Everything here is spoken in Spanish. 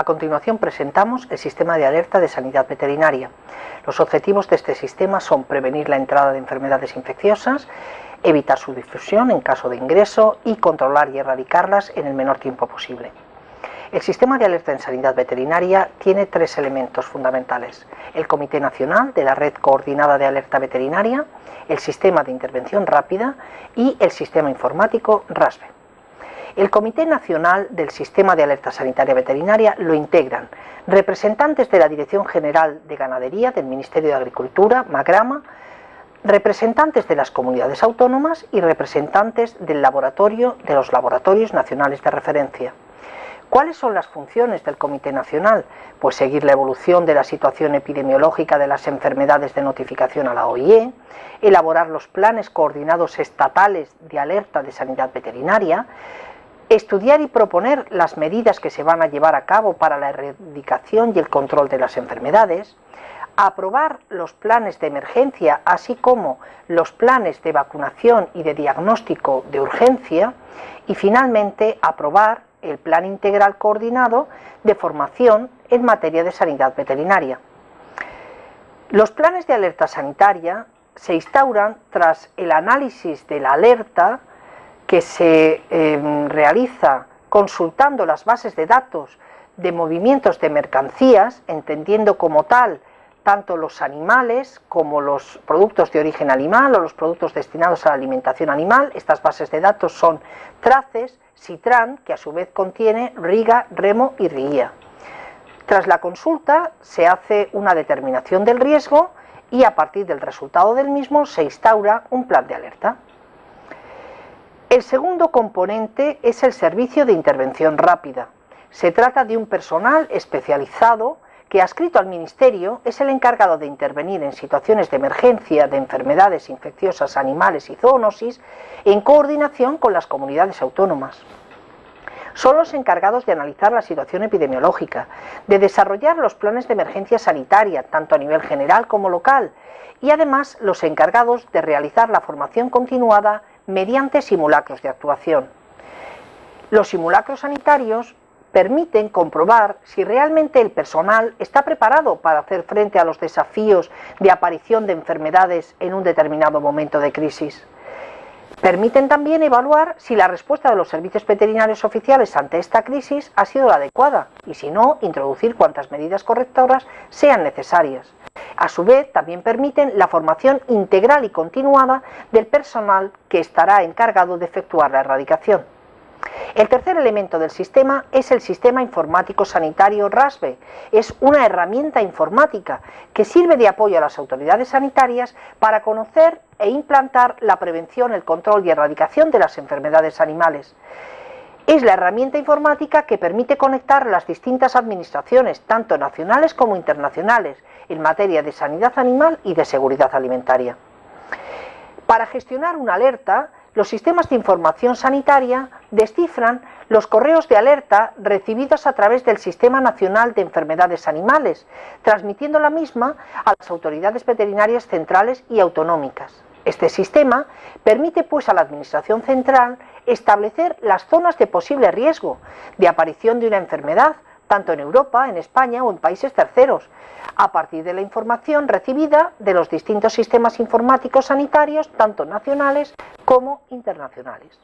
A continuación presentamos el sistema de alerta de sanidad veterinaria. Los objetivos de este sistema son prevenir la entrada de enfermedades infecciosas, evitar su difusión en caso de ingreso y controlar y erradicarlas en el menor tiempo posible. El sistema de alerta en sanidad veterinaria tiene tres elementos fundamentales. El Comité Nacional de la Red Coordinada de Alerta Veterinaria, el Sistema de Intervención Rápida y el Sistema Informático RASBE. El Comité Nacional del Sistema de Alerta Sanitaria Veterinaria lo integran representantes de la Dirección General de Ganadería del Ministerio de Agricultura, Magrama, representantes de las comunidades autónomas y representantes del laboratorio de los laboratorios nacionales de referencia. ¿Cuáles son las funciones del Comité Nacional? Pues seguir la evolución de la situación epidemiológica de las enfermedades de notificación a la OIE, elaborar los planes coordinados estatales de alerta de sanidad veterinaria, estudiar y proponer las medidas que se van a llevar a cabo para la erradicación y el control de las enfermedades, aprobar los planes de emergencia, así como los planes de vacunación y de diagnóstico de urgencia, y finalmente aprobar el plan integral coordinado de formación en materia de sanidad veterinaria. Los planes de alerta sanitaria se instauran tras el análisis de la alerta que se em, realiza consultando las bases de datos de movimientos de mercancías, entendiendo como tal tanto los animales como los productos de origen animal o los productos destinados a la alimentación animal. Estas bases de datos son Traces, Citran, que a su vez contiene Riga, Remo y Ría. Tras la consulta se hace una determinación del riesgo y a partir del resultado del mismo se instaura un plan de alerta. El segundo componente es el servicio de intervención rápida. Se trata de un personal especializado que, adscrito al Ministerio, es el encargado de intervenir en situaciones de emergencia de enfermedades infecciosas animales y zoonosis en coordinación con las comunidades autónomas. Son los encargados de analizar la situación epidemiológica, de desarrollar los planes de emergencia sanitaria, tanto a nivel general como local, y además los encargados de realizar la formación continuada mediante simulacros de actuación. Los simulacros sanitarios permiten comprobar si realmente el personal está preparado para hacer frente a los desafíos de aparición de enfermedades en un determinado momento de crisis. Permiten también evaluar si la respuesta de los servicios veterinarios oficiales ante esta crisis ha sido la adecuada y si no, introducir cuantas medidas correctoras sean necesarias. A su vez, también permiten la formación integral y continuada del personal que estará encargado de efectuar la erradicación. El tercer elemento del sistema es el sistema informático sanitario RASBE. Es una herramienta informática que sirve de apoyo a las autoridades sanitarias para conocer e implantar la prevención, el control y erradicación de las enfermedades animales. Es la herramienta informática que permite conectar las distintas administraciones, tanto nacionales como internacionales, en materia de sanidad animal y de seguridad alimentaria. Para gestionar una alerta, los sistemas de información sanitaria descifran los correos de alerta recibidos a través del Sistema Nacional de Enfermedades Animales, transmitiendo la misma a las autoridades veterinarias centrales y autonómicas. Este sistema permite pues a la Administración Central establecer las zonas de posible riesgo de aparición de una enfermedad, tanto en Europa, en España o en países terceros, a partir de la información recibida de los distintos sistemas informáticos sanitarios, tanto nacionales como internacionales.